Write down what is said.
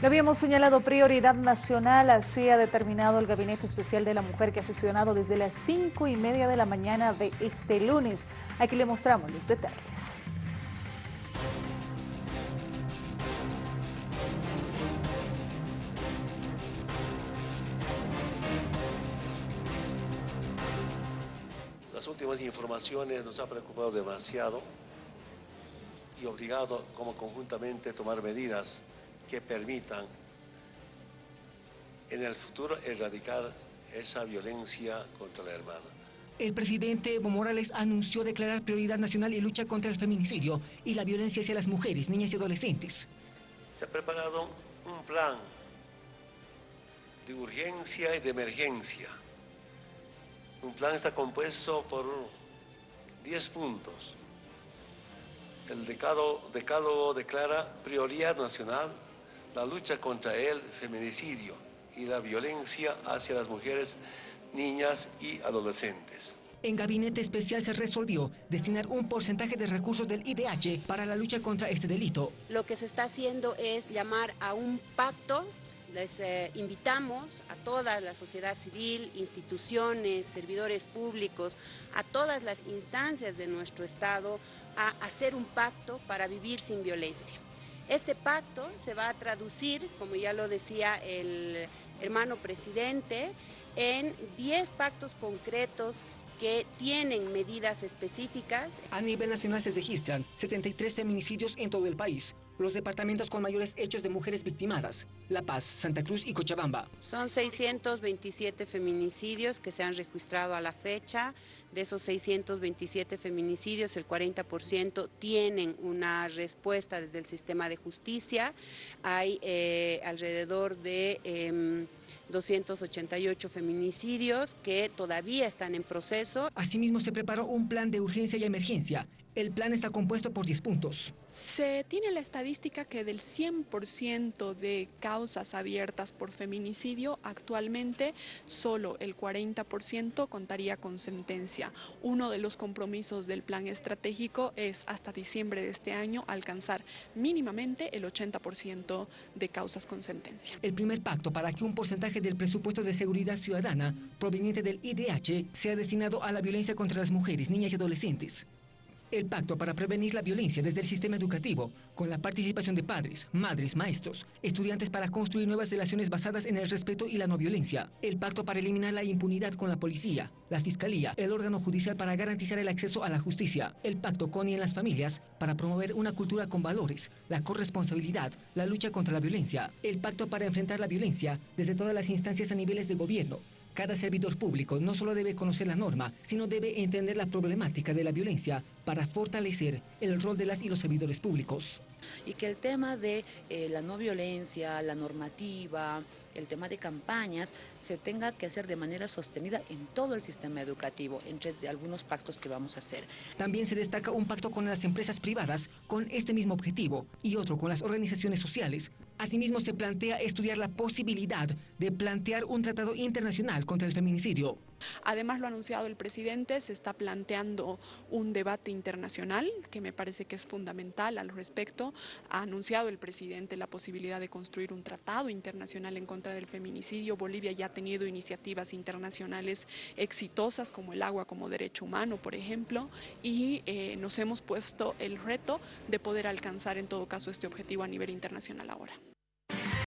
Lo habíamos señalado prioridad nacional, así ha determinado el Gabinete Especial de la Mujer que ha sesionado desde las cinco y media de la mañana de este lunes. Aquí le mostramos los detalles. Las últimas informaciones nos ha preocupado demasiado y obligado como conjuntamente a tomar medidas que permitan en el futuro erradicar esa violencia contra la hermana. El presidente Evo Morales anunció declarar prioridad nacional y lucha contra el feminicidio y la violencia hacia las mujeres, niñas y adolescentes. Se ha preparado un plan de urgencia y de emergencia. Un plan está compuesto por 10 puntos. El decálogo declara prioridad nacional la lucha contra el feminicidio y la violencia hacia las mujeres, niñas y adolescentes. En Gabinete Especial se resolvió destinar un porcentaje de recursos del IDH para la lucha contra este delito. Lo que se está haciendo es llamar a un pacto les eh, invitamos a toda la sociedad civil, instituciones, servidores públicos, a todas las instancias de nuestro Estado a hacer un pacto para vivir sin violencia. Este pacto se va a traducir, como ya lo decía el hermano presidente, en 10 pactos concretos que tienen medidas específicas. A nivel nacional se registran 73 feminicidios en todo el país. Los departamentos con mayores hechos de mujeres victimadas, La Paz, Santa Cruz y Cochabamba. Son 627 feminicidios que se han registrado a la fecha. De esos 627 feminicidios, el 40% tienen una respuesta desde el sistema de justicia. Hay eh, alrededor de... 288 em, feminicidios que todavía están en proceso. Asimismo, se preparó un plan de urgencia y emergencia el plan está compuesto por 10 puntos. Se tiene la estadística que del 100% de causas abiertas por feminicidio, actualmente solo el 40% contaría con sentencia. Uno de los compromisos del plan estratégico es hasta diciembre de este año alcanzar mínimamente el 80% de causas con sentencia. El primer pacto para que un porcentaje del presupuesto de seguridad ciudadana proveniente del IDH sea destinado a la violencia contra las mujeres, niñas y adolescentes. El pacto para prevenir la violencia desde el sistema educativo, con la participación de padres, madres, maestros, estudiantes para construir nuevas relaciones basadas en el respeto y la no violencia. El pacto para eliminar la impunidad con la policía, la fiscalía, el órgano judicial para garantizar el acceso a la justicia. El pacto con y en las familias para promover una cultura con valores, la corresponsabilidad, la lucha contra la violencia. El pacto para enfrentar la violencia desde todas las instancias a niveles de gobierno, cada servidor público no solo debe conocer la norma, sino debe entender la problemática de la violencia para fortalecer el rol de las y los servidores públicos. Y que el tema de eh, la no violencia, la normativa, el tema de campañas, se tenga que hacer de manera sostenida en todo el sistema educativo, entre algunos pactos que vamos a hacer. También se destaca un pacto con las empresas privadas con este mismo objetivo y otro con las organizaciones sociales. Asimismo, se plantea estudiar la posibilidad de plantear un tratado internacional contra el feminicidio. Además, lo ha anunciado el presidente, se está planteando un debate internacional que me parece que es fundamental al respecto. Ha anunciado el presidente la posibilidad de construir un tratado internacional en contra del feminicidio. Bolivia ya ha tenido iniciativas internacionales exitosas como el agua como derecho humano, por ejemplo, y eh, nos hemos puesto el reto de poder alcanzar en todo caso este objetivo a nivel internacional ahora.